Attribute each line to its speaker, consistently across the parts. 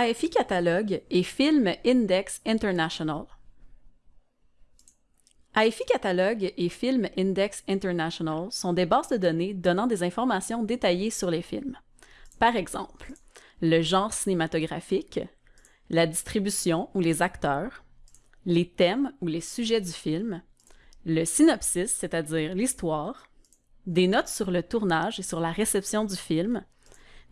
Speaker 1: AFI Catalogue et Film Index International. AFI Catalogue et Film Index International sont des bases de données donnant des informations détaillées sur les films. Par exemple, le genre cinématographique, la distribution ou les acteurs, les thèmes ou les sujets du film, le synopsis, c'est-à-dire l'histoire, des notes sur le tournage et sur la réception du film,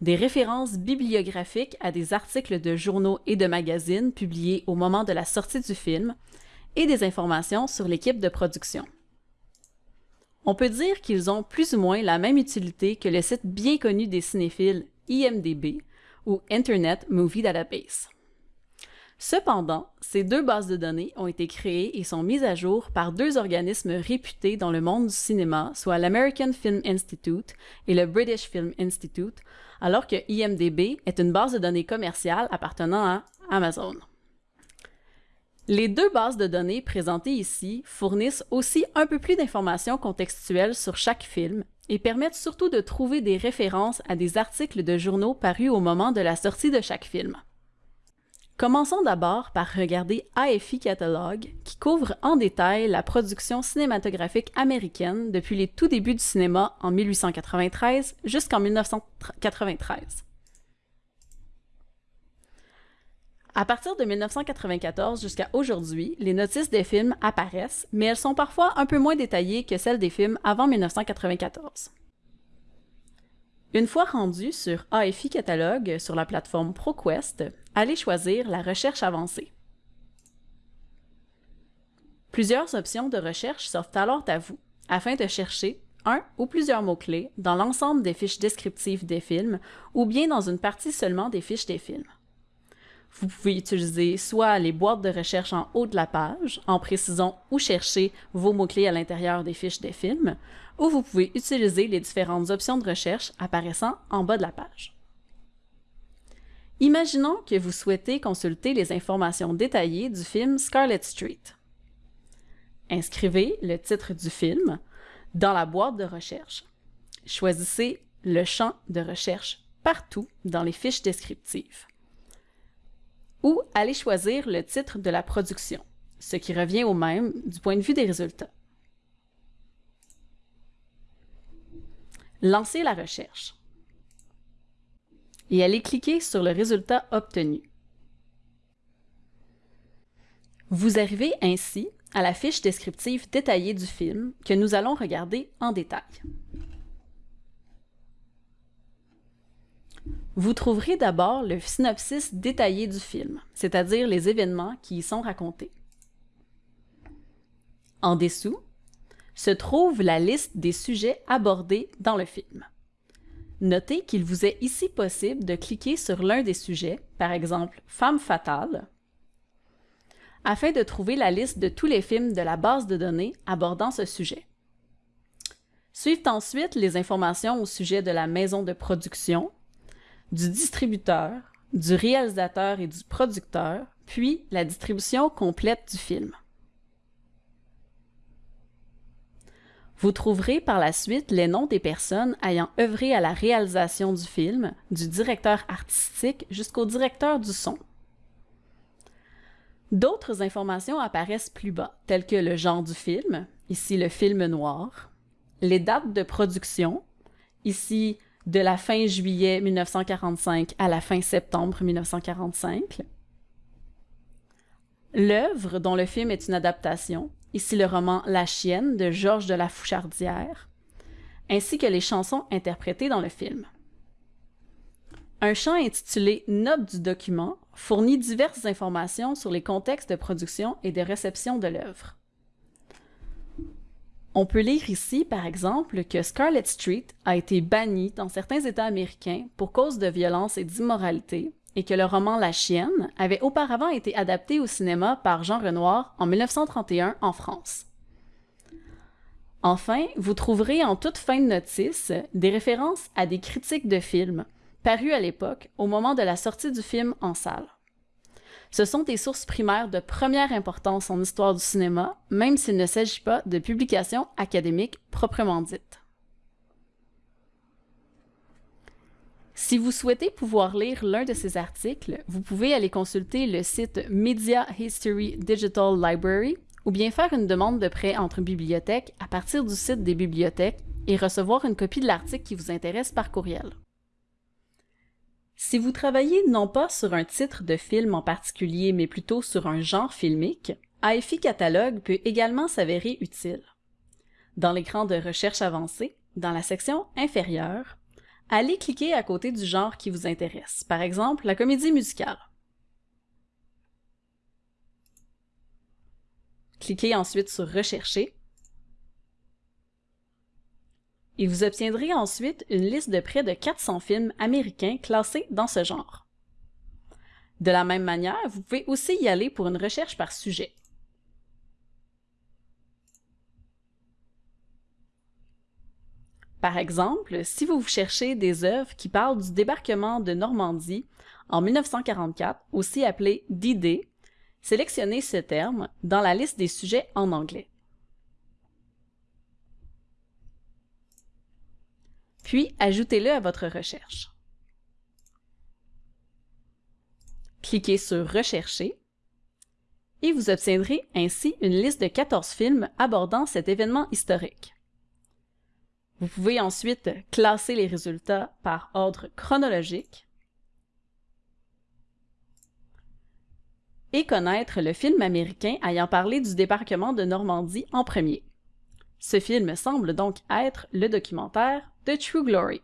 Speaker 1: des références bibliographiques à des articles de journaux et de magazines publiés au moment de la sortie du film, et des informations sur l'équipe de production. On peut dire qu'ils ont plus ou moins la même utilité que le site bien connu des cinéphiles IMDB ou Internet Movie Database. Cependant, ces deux bases de données ont été créées et sont mises à jour par deux organismes réputés dans le monde du cinéma, soit l'American Film Institute et le British Film Institute, alors que IMDB est une base de données commerciale appartenant à Amazon. Les deux bases de données présentées ici fournissent aussi un peu plus d'informations contextuelles sur chaque film et permettent surtout de trouver des références à des articles de journaux parus au moment de la sortie de chaque film. Commençons d'abord par regarder AFI Catalog, qui couvre en détail la production cinématographique américaine depuis les tout débuts du cinéma en 1893 jusqu'en 1993. À partir de 1994 jusqu'à aujourd'hui, les notices des films apparaissent, mais elles sont parfois un peu moins détaillées que celles des films avant 1994. Une fois rendu sur AFI Catalog sur la plateforme ProQuest, allez choisir la recherche avancée. Plusieurs options de recherche s'offrent alors à vous afin de chercher un ou plusieurs mots-clés dans l'ensemble des fiches descriptives des films ou bien dans une partie seulement des fiches des films. Vous pouvez utiliser soit les boîtes de recherche en haut de la page, en précisant où chercher vos mots-clés à l'intérieur des fiches des films, ou vous pouvez utiliser les différentes options de recherche apparaissant en bas de la page. Imaginons que vous souhaitez consulter les informations détaillées du film Scarlet Street. Inscrivez le titre du film dans la boîte de recherche. Choisissez le champ de recherche partout dans les fiches descriptives. Ou allez choisir le titre de la production, ce qui revient au même du point de vue des résultats. Lancez la recherche et allez cliquer sur le résultat obtenu. Vous arrivez ainsi à la fiche descriptive détaillée du film que nous allons regarder en détail. Vous trouverez d'abord le synopsis détaillé du film, c'est-à-dire les événements qui y sont racontés. En dessous, se trouve la liste des sujets abordés dans le film. Notez qu'il vous est ici possible de cliquer sur l'un des sujets, par exemple « Femme fatale », afin de trouver la liste de tous les films de la base de données abordant ce sujet. Suivent ensuite les informations au sujet de la maison de production, du distributeur, du réalisateur et du producteur, puis la distribution complète du film. Vous trouverez par la suite les noms des personnes ayant œuvré à la réalisation du film, du directeur artistique jusqu'au directeur du son. D'autres informations apparaissent plus bas, telles que le genre du film, ici le film noir, les dates de production, ici de la fin juillet 1945 à la fin septembre 1945, l'œuvre dont le film est une adaptation, ici le roman La chienne de Georges de la Fouchardière, ainsi que les chansons interprétées dans le film. Un champ intitulé Note du document fournit diverses informations sur les contextes de production et de réception de l'œuvre. On peut lire ici, par exemple, que Scarlet Street a été banni dans certains États américains pour cause de violence et d'immoralité, et que le roman La chienne avait auparavant été adapté au cinéma par Jean Renoir en 1931 en France. Enfin, vous trouverez en toute fin de notice des références à des critiques de films parus à l'époque au moment de la sortie du film en salle. Ce sont des sources primaires de première importance en histoire du cinéma, même s'il ne s'agit pas de publications académiques proprement dites. Si vous souhaitez pouvoir lire l'un de ces articles, vous pouvez aller consulter le site Media History Digital Library ou bien faire une demande de prêt entre bibliothèques à partir du site des bibliothèques et recevoir une copie de l'article qui vous intéresse par courriel. Si vous travaillez non pas sur un titre de film en particulier, mais plutôt sur un genre filmique, AFI Catalogue peut également s'avérer utile. Dans l'écran de recherche avancée, dans la section inférieure, allez cliquer à côté du genre qui vous intéresse, par exemple la comédie musicale. Cliquez ensuite sur Rechercher et vous obtiendrez ensuite une liste de près de 400 films américains classés dans ce genre. De la même manière, vous pouvez aussi y aller pour une recherche par sujet. Par exemple, si vous cherchez des œuvres qui parlent du débarquement de Normandie en 1944, aussi appelé D-Day, sélectionnez ce terme dans la liste des sujets en anglais. Puis, ajoutez-le à votre recherche. Cliquez sur Rechercher et vous obtiendrez ainsi une liste de 14 films abordant cet événement historique. Vous pouvez ensuite classer les résultats par ordre chronologique et connaître le film américain ayant parlé du débarquement de Normandie en premier. Ce film semble donc être le documentaire The True Glory.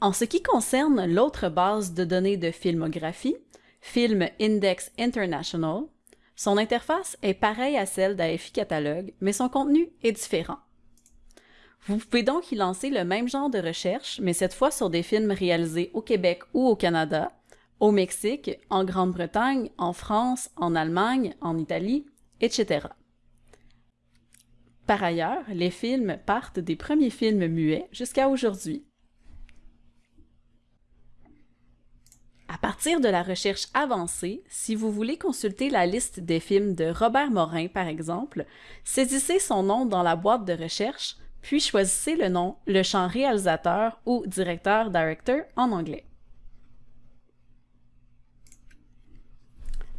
Speaker 1: En ce qui concerne l'autre base de données de filmographie, Film Index International, son interface est pareille à celle d'AFI Catalogue, mais son contenu est différent. Vous pouvez donc y lancer le même genre de recherche, mais cette fois sur des films réalisés au Québec ou au Canada, au Mexique, en Grande-Bretagne, en France, en Allemagne, en Italie, etc. Par ailleurs, les films partent des premiers films muets jusqu'à aujourd'hui. À partir de la recherche avancée, si vous voulez consulter la liste des films de Robert Morin, par exemple, saisissez son nom dans la boîte de recherche puis choisissez le nom, le champ réalisateur ou directeur director en anglais.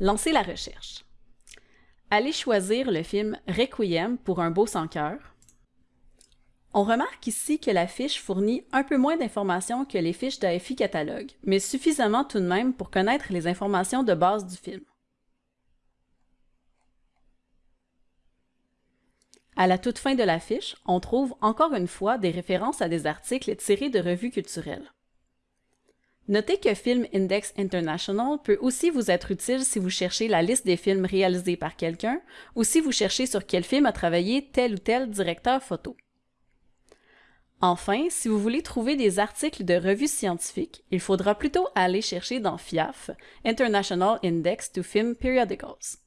Speaker 1: Lancez la recherche. Allez choisir le film Requiem pour un beau sans cœur. On remarque ici que la fiche fournit un peu moins d'informations que les fiches d'AFI Catalogue, mais suffisamment tout de même pour connaître les informations de base du film. À la toute fin de la fiche, on trouve encore une fois des références à des articles tirés de revues culturelles. Notez que Film Index International peut aussi vous être utile si vous cherchez la liste des films réalisés par quelqu'un ou si vous cherchez sur quel film a travaillé tel ou tel directeur photo. Enfin, si vous voulez trouver des articles de revues scientifiques, il faudra plutôt aller chercher dans FIAF, International Index to Film Periodicals.